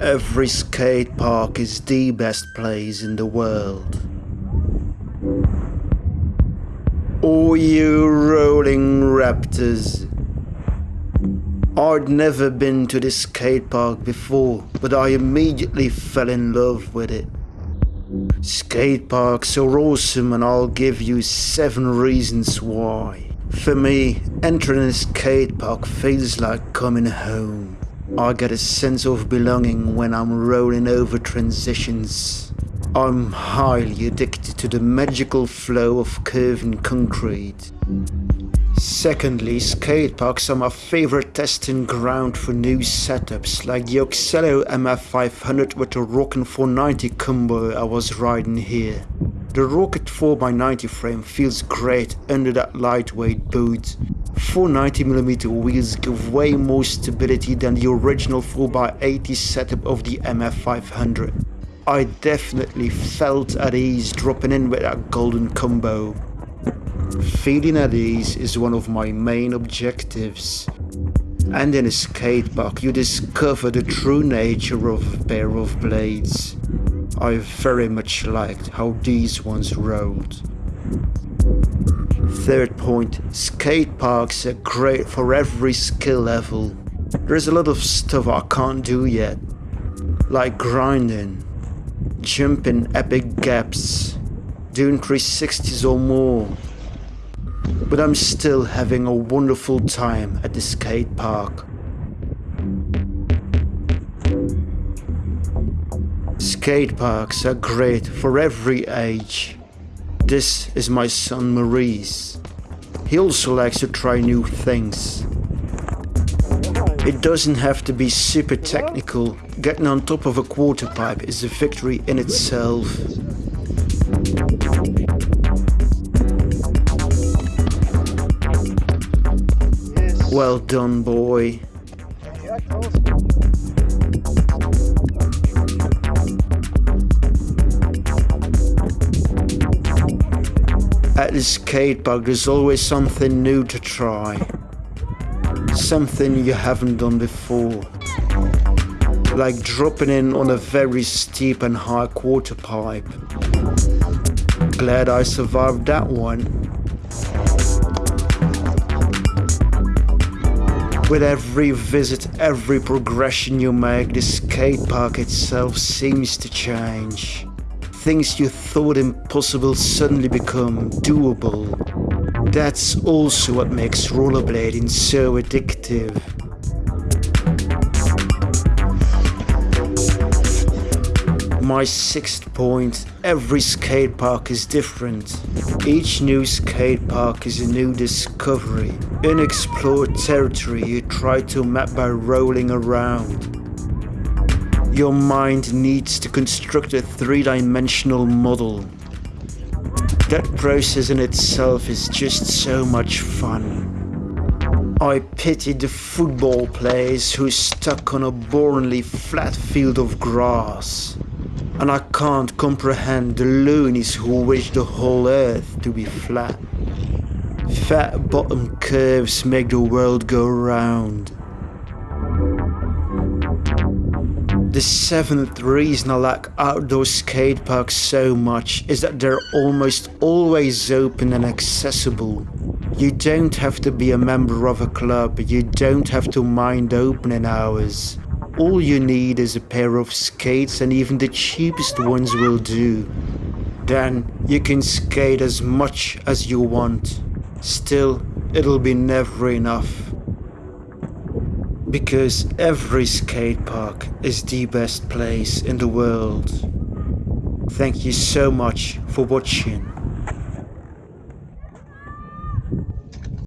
Every skate park is the best place in the world. All you rolling raptors. I'd never been to this skate park before, but I immediately fell in love with it. Skate parks are awesome and I'll give you 7 reasons why. For me, entering a skate park feels like coming home. I get a sense of belonging when I'm rolling over transitions. I'm highly addicted to the magical flow of curving concrete. Secondly, skate parks are my favorite testing ground for new setups, like the Oxelo MF500 with the Rocket 490 combo I was riding here. The Rocket 4x90 frame feels great under that lightweight boot. 490mm wheels give way more stability than the original 4x80 setup of the MF500. I definitely felt at ease dropping in with that golden combo. Feeling at ease is one of my main objectives. And in a skate park you discover the true nature of a pair of blades. I very much liked how these ones rolled. Third point, skate parks are great for every skill level. There's a lot of stuff I can't do yet, like grinding, jumping epic gaps, doing 360s or more. But I'm still having a wonderful time at the skate park. Skate parks are great for every age. This is my son Maurice. He also likes to try new things. It doesn't have to be super technical, getting on top of a quarter pipe is a victory in itself. Well done boy. At the skate park there's always something new to try. Something you haven't done before. Like dropping in on a very steep and high quarter pipe. Glad I survived that one. With every visit, every progression you make, the skate park itself seems to change. Things you thought impossible suddenly become doable. That's also what makes rollerblading so addictive. My sixth point, every skate park is different. Each new skate park is a new discovery, unexplored territory you try to map by rolling around. Your mind needs to construct a three-dimensional model. That process in itself is just so much fun. I pity the football players who stuck on a boringly flat field of grass. And I can't comprehend the loonies who wish the whole earth to be flat. Fat bottom curves make the world go round. The seventh reason I like outdoor skate parks so much is that they're almost always open and accessible. You don't have to be a member of a club, you don't have to mind opening hours. All you need is a pair of skates and even the cheapest ones will do. Then you can skate as much as you want. Still, it'll be never enough because every skate park is the best place in the world. Thank you so much for watching.